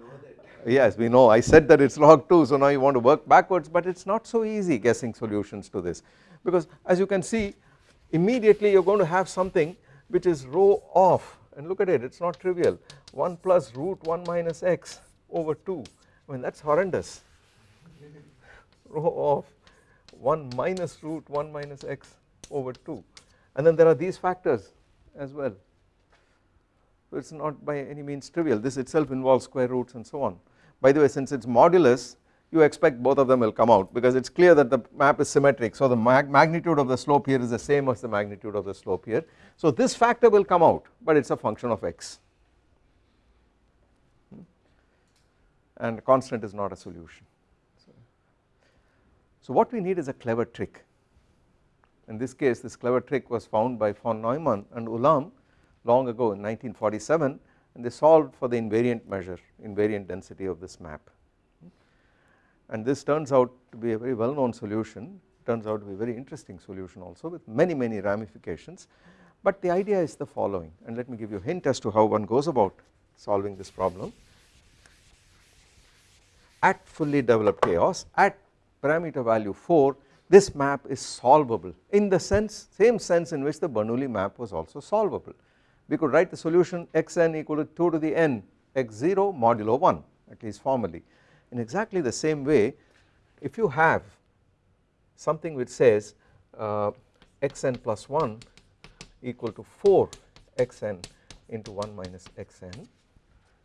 Yes we know. I said that it is log (laughs) 2 so now you want to work backwards but it is not so easy guessing solutions to this. Because as you can see immediately you are going to have something which is rho of and look at it it is not trivial. 1 plus root 1 minus x over 2 I mean that is horrendous. Rho of 1 minus root 1 minus x over 2 and then there are these factors as well. So it is not by any means trivial. This itself involves square roots and so on by the way since it is modulus you expect both of them will come out because it is clear that the map is symmetric. So the mag magnitude of the slope here is the same as the magnitude of the slope here. So this factor will come out but it is a function of x. And constant is not a solution. So what we need is a clever trick. In this case this clever trick was found by von Neumann and Ulam long ago in 1947 and they solved for the invariant measure invariant density of this map. And this turns out to be a very well known solution turns out to be a very interesting solution also with many many ramifications. But the idea is the following and let me give you a hint as to how one goes about solving this problem. At fully developed chaos at parameter value 4 this map is solvable in the sense same sense in which the Bernoulli map was also solvable we could write the solution xn equal to 2 to the n x0 modulo 1 at least formally. In exactly the same way if you have something which says uh, xn plus 1 equal to 4 xn into 1 minus xn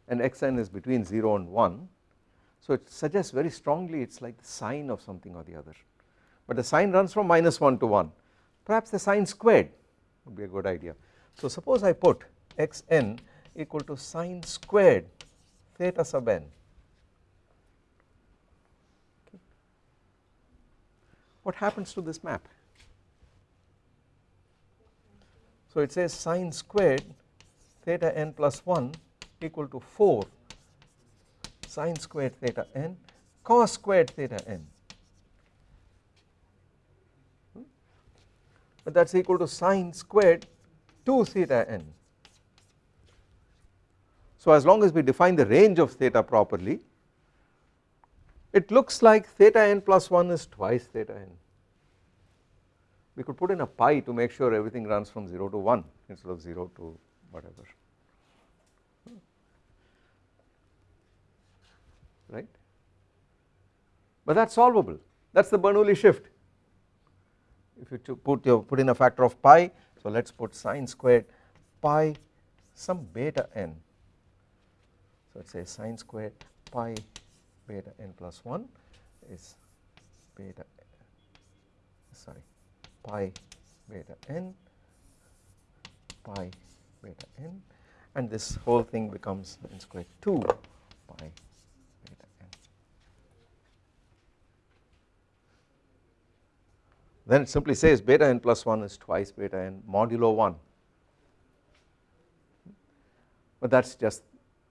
and xn is between 0 and 1 so it suggests very strongly it is like the sine of something or the other. But the sine runs from minus 1 to 1 perhaps the sine squared would be a good idea so suppose I put xn equal to sine squared theta sub n what happens to this map? So it says sine squared theta n plus 1 equal to 4 sine squared theta n cos squared theta n. Hmm? but that is equal to sine squared 2 theta n. So as long as we define the range of theta properly it looks like theta n plus 1 is twice theta n. We could put in a pi to make sure everything runs from 0 to 1 instead of 0 to whatever right but that is solvable that is the Bernoulli shift if you put your put in a factor of pi so let us put sine squared pi some beta n. So it says say sine squared pi beta n plus 1 is beta sorry pi beta n pi beta n. And this whole thing becomes n squared 2 pi beta n. Then it simply says beta n plus 1 is twice beta n modulo 1 but that is just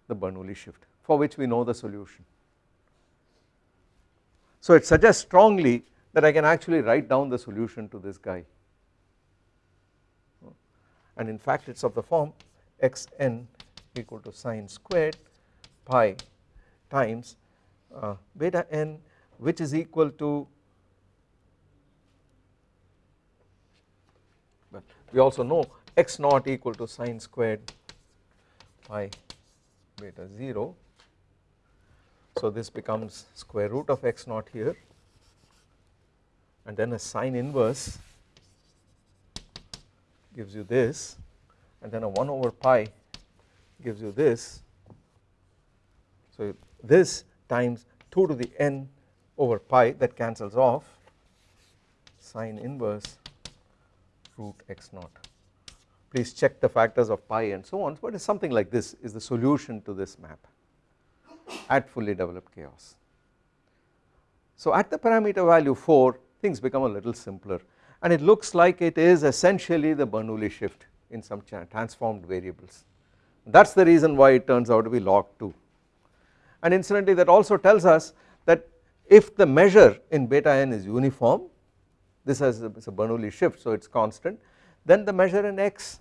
the Bernoulli shift for which we know the solution. So it suggests strongly that I can actually write down the solution to this guy and in fact it is of the form xn equal to sine squared pi times uh, beta n which is equal to well we also know x naught equal to sine squared pi beta 0 so this becomes square root of x naught here and then a sine inverse gives you this and then a 1 over pi gives you this. So this times 2 to the n over pi that cancels off sine inverse root x naught. Please check the factors of pi and so on but it is something like this is the solution to this map at fully developed chaos. So at the parameter value 4 things become a little simpler and it looks like it is essentially the Bernoulli shift in some transformed variables that is the reason why it turns out to be log 2 and incidentally that also tells us that if the measure in beta n is uniform this has a, a Bernoulli shift so it is constant. Then the measure in x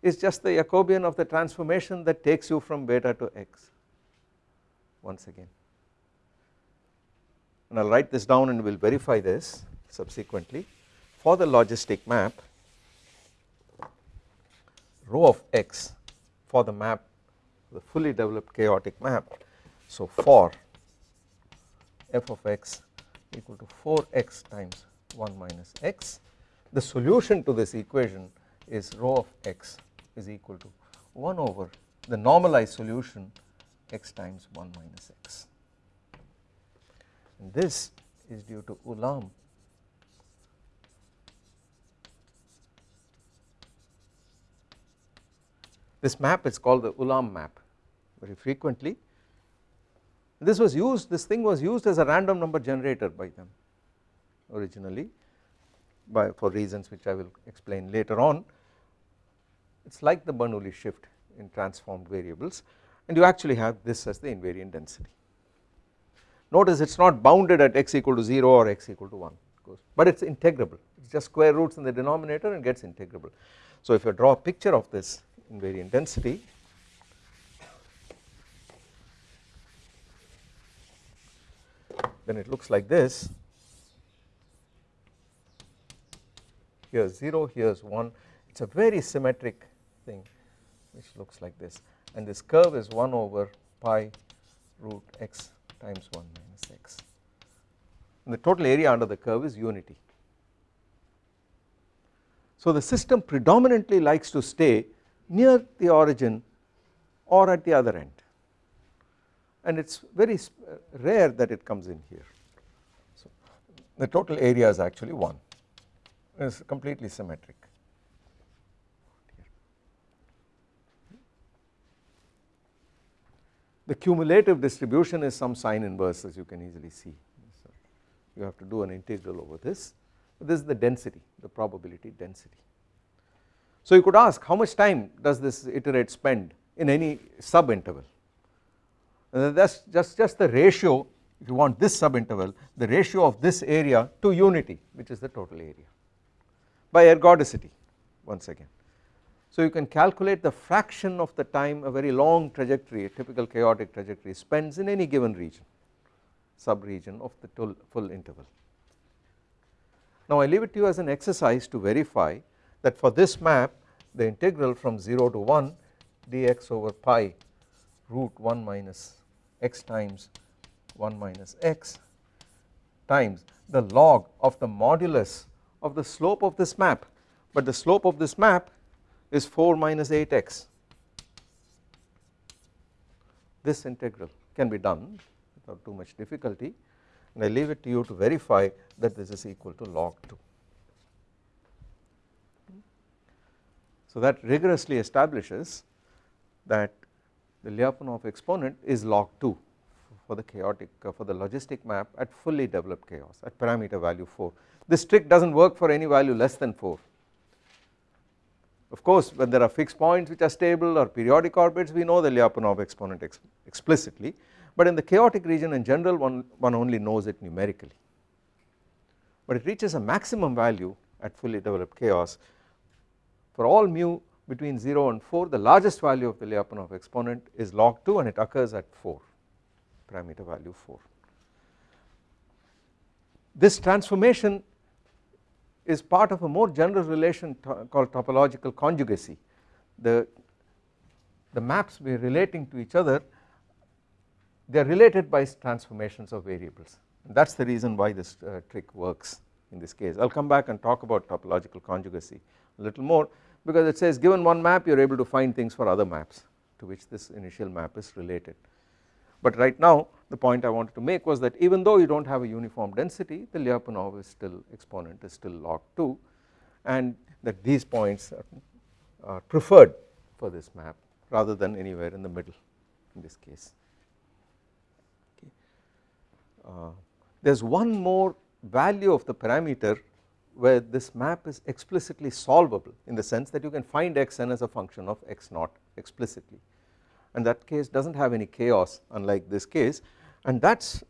is just the Jacobian of the transformation that takes you from beta to x once again. And I will write this down and we will verify this subsequently. For the logistic map rho of x for the map the fully developed chaotic map. So for f of x equal to 4x times 1 minus x. The solution to this equation is rho of x is equal to 1 over the normalized solution x times 1 minus x. And this is due to Ulam. This map is called the Ulam map very frequently. This was used this thing was used as a random number generator by them originally by for reasons which I will explain later on it is like the Bernoulli shift in transformed variables and you actually have this as the invariant density. Notice it is not bounded at x equal to 0 or x equal to 1 but it is integrable it is just square roots in the denominator and gets integrable. So if you draw a picture of this invariant density then it looks like this here is 0 here is 1 it is a very symmetric thing which looks like this. And this curve is 1 over pi root x times 1 minus x. And the total area under the curve is unity. So the system predominantly likes to stay near the origin or at the other end. And it is very uh, rare that it comes in here. So the total area is actually 1 it is completely symmetric. The cumulative distribution is some sine inverse as you can easily see. So you have to do an integral over this. This is the density, the probability density. So you could ask how much time does this iterate spend in any sub interval. That is just, just the ratio if you want this sub interval the ratio of this area to unity which is the total area. By ergodicity once again. So you can calculate the fraction of the time a very long trajectory a typical chaotic trajectory spends in any given region sub region of the full interval. Now I leave it to you as an exercise to verify that for this map the integral from 0 to 1 dx over pi root 1 minus x times 1 minus x times the log of the modulus of the slope of this map but the slope of this map is 4 minus 8x this integral can be done without too much difficulty and I leave it to you to verify that this is equal to log 2. So that rigorously establishes that the Lyapunov exponent is log 2 for the chaotic uh, for the logistic map at fully developed chaos at parameter value 4. This trick does not work for any value less than 4. Of course when there are fixed points which are stable or periodic orbits we know the Lyapunov exponent ex explicitly but in the chaotic region in general one, one only knows it numerically but it reaches a maximum value at fully developed chaos for all mu between 0 and 4 the largest value of the Lyapunov exponent is log 2 and it occurs at 4 parameter value 4. This transformation is part of a more general relation to called topological conjugacy the, the maps we are relating to each other they are related by transformations of variables that is the reason why this uh, trick works in this case I will come back and talk about topological conjugacy a little more because it says given one map you are able to find things for other maps to which this initial map is related. But right now the point I wanted to make was that even though you do not have a uniform density the Lyapunov is still exponent is still log 2 and that these points are, are preferred for this map rather than anywhere in the middle in this case. Okay. Uh, there is one more value of the parameter where this map is explicitly solvable in the sense that you can find xn as a function of x naught explicitly and that case does not have any chaos unlike this case and that is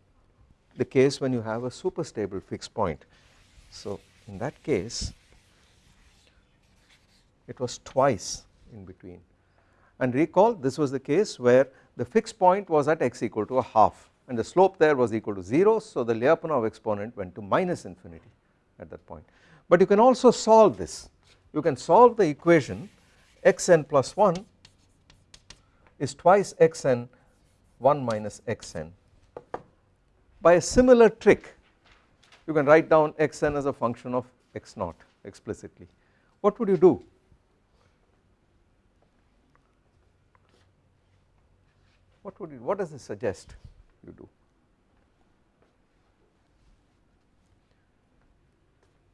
the case when you have a super stable fixed point. So in that case it was twice in between and recall this was the case where the fixed point was at x equal to a half and the slope there was equal to 0 so the Lyapunov exponent went to minus infinity at that point. But you can also solve this you can solve the equation xn plus 1 is twice xn 1 minus xn. By a similar trick you can write down xn as a function of x naught explicitly. What would you do? What would you what does this suggest you do?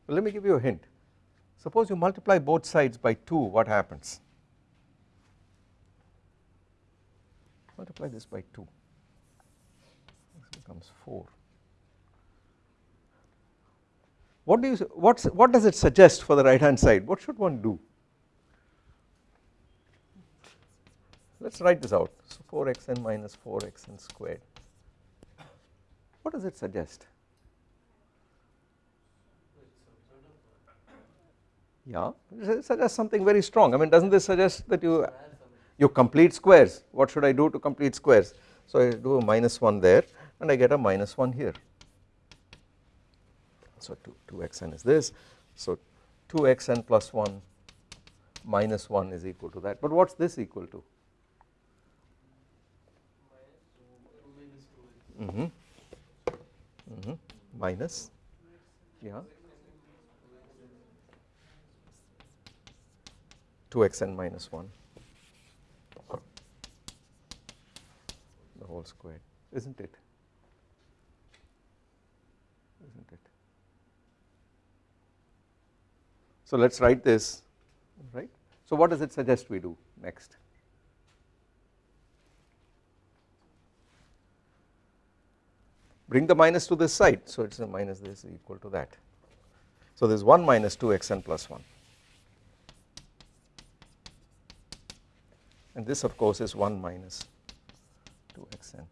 Well, let me give you a hint. Suppose you multiply both sides by 2 what happens multiply this by 2 this becomes 4 what do you what's what does it suggest for the right hand side? What should one do? Let us write this out. So 4xn minus 4xn squared. What does it suggest? Yeah it suggests something very strong. I mean does not this suggest that you you complete squares. What should I do to complete squares? So I do a minus 1 there and I get a minus 1 here. So 2, 2xn is this. So 2xn plus 1 minus 1 is equal to that. But what is this equal to? Mm -hmm. Mm -hmm. minus yeah 2xn minus 1 whole squared is not it is not it. So let us write this right. So what does it suggest we do next? Bring the minus to this side so it is a minus this is equal to that. So there is 1 minus 2 xn plus 1 and this of course is 1 minus 2 xn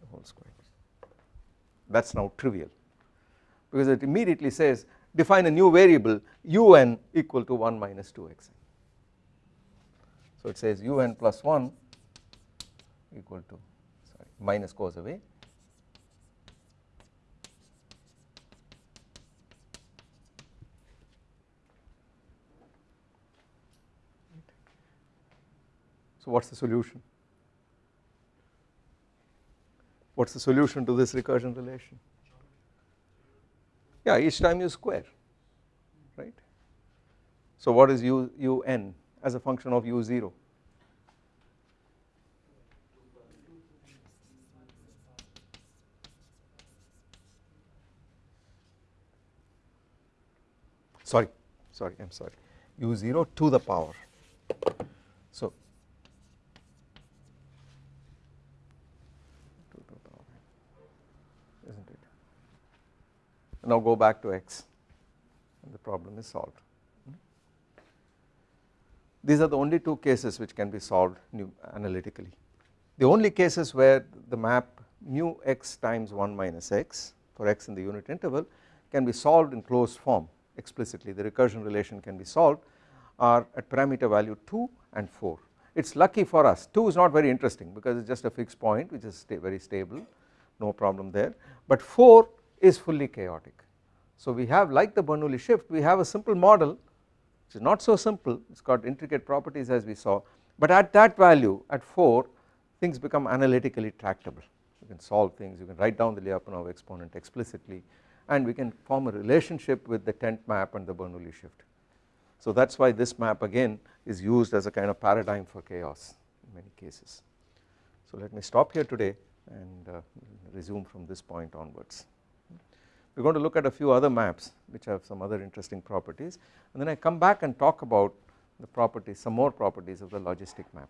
the whole square that is now trivial because it immediately says define a new variable un equal to 1 minus 2xn. So it says un plus 1 equal to sorry minus goes away So what is the solution? What is the solution to this recursion relation? Yeah, each time you square, right. So what is u, un as a function of u0? Sorry, sorry, I am sorry, u0 to the power. So now go back to x and the problem is solved. These are the only two cases which can be solved analytically. The only cases where the map mu x times 1 minus x for x in the unit interval can be solved in closed form explicitly the recursion relation can be solved are at parameter value 2 and 4. It is lucky for us 2 is not very interesting because it is just a fixed point which is very stable no problem there but 4 is fully chaotic. So we have like the Bernoulli shift we have a simple model which is not so simple it has got intricate properties as we saw but at that value at 4 things become analytically tractable you can solve things you can write down the Lyapunov exponent explicitly and we can form a relationship with the tent map and the Bernoulli shift. So that is why this map again is used as a kind of paradigm for chaos in many cases. So let me stop here today and uh, resume from this point onwards. We are going to look at a few other maps which have some other interesting properties and then I come back and talk about the properties some more properties of the logistic map.